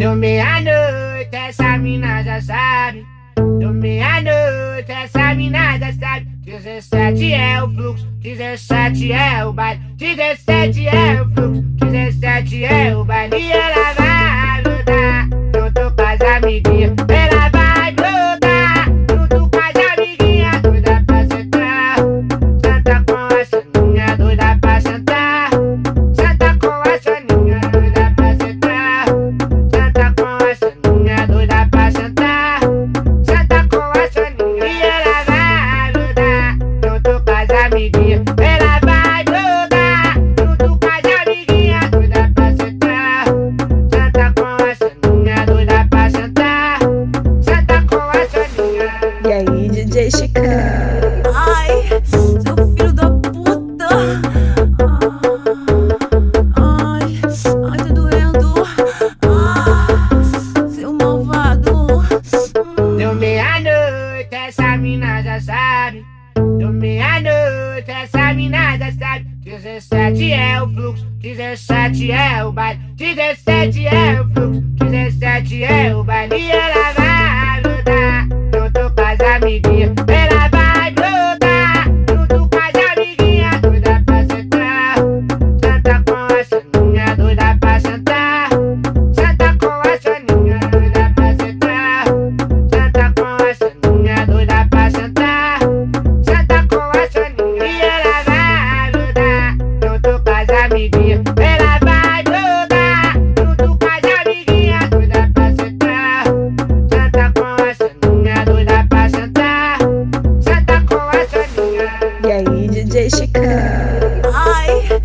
Deu meia-noite, essa mina já sabe. Deu meia-noite, essa mina já sabe. 17 é o fluxo, 17 é o baile. 17 é o fluxo, 17 é o baile. E ela vai Chicão? Ai, seu filho da puta. Ai, ai, tá doendo. Ah, seu malvado. Deu meia-noite, essa mina já sabe. Deu meia-noite, essa mina já sabe. 17 é o fluxo, 17 é o baile. 17 é o fluxo, 17 é o baile. E ela amiguinha, ela vai jogar junto com as amiguinhas, doida pra sentar. Senta com a Soninha, doida pra sentar. Senta com a Soninha. E aí, DJ Chicão? Ai.